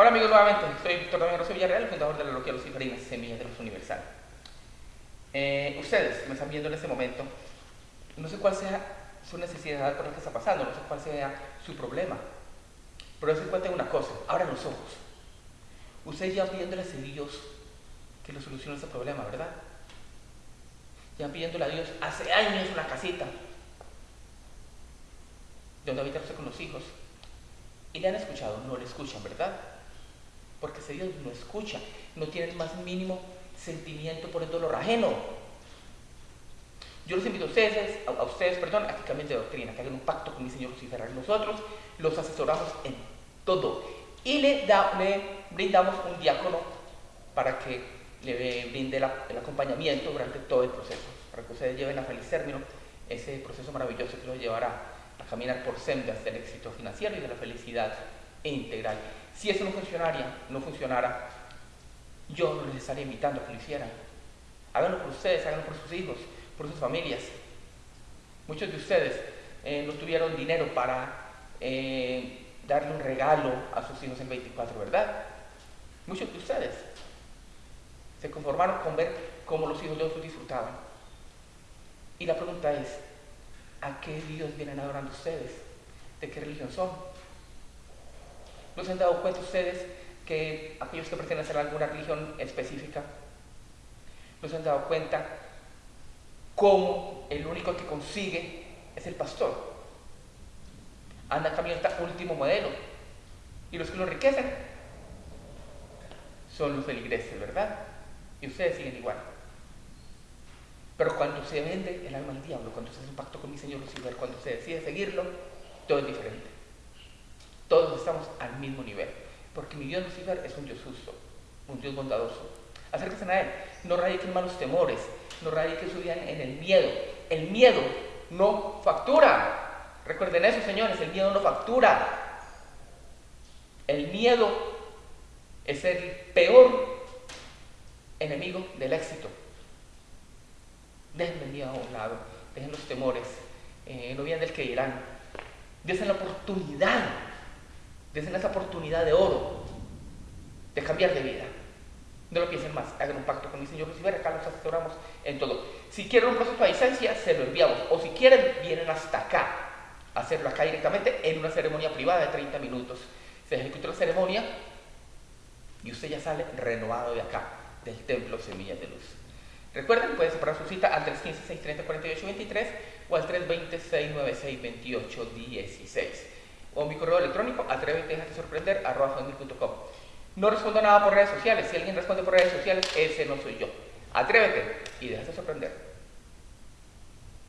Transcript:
Hola amigos, nuevamente, soy Víctor Domingo Rossi Villarreal, fundador de la Logia Luciferina, Semillas de Luz Universal. Eh, ustedes me están viendo en este momento, no sé cuál sea su necesidad por lo que está pasando, no sé cuál sea su problema, pero se cuenta una cosa, abran los ojos. Ustedes ya pidiéndole a Dios que le solucione ese problema, ¿verdad? Ya pidiéndole a Dios hace años una casita donde habitarse con los hijos. Y le han escuchado, no le escuchan, ¿verdad? Porque ese Dios no escucha, no tiene el más mínimo sentimiento por el dolor ajeno. Yo les invito a ustedes, a, ustedes, perdón, a que cambien de doctrina, que hagan un pacto con mi Señor Lucifer. Nosotros los asesoramos en todo. Y le, brindamos un diácono para que le brinde el acompañamiento durante todo el proceso, para que ustedes lleven a feliz término ese proceso maravilloso que los llevará a caminar por sendas del éxito financiero y de la felicidad integral. Si eso no funcionaría, no funcionara, yo no les estaría invitando a que lo hicieran. Háganlo por ustedes, háganlo por sus hijos, por sus familias. Muchos de ustedes eh, no tuvieron dinero para eh, darle un regalo a sus hijos en 24, ¿verdad? Muchos de ustedes se conformaron con ver cómo los hijos de otros disfrutaban. Y la pregunta es, ¿A qué Dios vienen adorando ustedes? ¿De qué religión son? ¿No se han dado cuenta ustedes que aquellos que pertenecen a alguna religión específica, no se han dado cuenta cómo el único que consigue es el pastor? Anda camioneta último modelo. Y los que lo enriquecen son los feligreses, ¿verdad? Y ustedes siguen igual. Pero cuando se vende el alma al diablo, cuando se hace un pacto con mi Señor Lucifer, cuando se decide seguirlo, todo es diferente. Estamos al mismo nivel. Porque mi Dios Lucifer es un Dios justo, un Dios bondadoso. Acérquense a Él. No radiquen malos temores, no radiquen su vida en el miedo. El miedo no factura. Recuerden eso, señores, el miedo no factura. El miedo es el peor enemigo del éxito. Dejen el miedo a un lado, dejen los temores, eh, no vienen del que dirán. Desen la oportunidad, desen esa oportunidad de oro de cambiar de vida. No lo piensen más, hagan un pacto con mi Señor Lucifer, acá los asesoramos en todo. Si quieren un proceso de licencia, se lo enviamos. O si quieren, vienen hasta acá a hacerlo acá directamente en una ceremonia privada de 30 minutos. Se ejecuta la ceremonia y usted ya sale renovado de acá, del templo Semillas de Luz. Recuerden, pueden separar su cita al 315-630-4823 o al 320-696-2816 o mi correo electrónico atrévete a sorprender No respondo nada por redes sociales. Si alguien responde por redes sociales, ese no soy yo. Atrévete y déjate sorprender.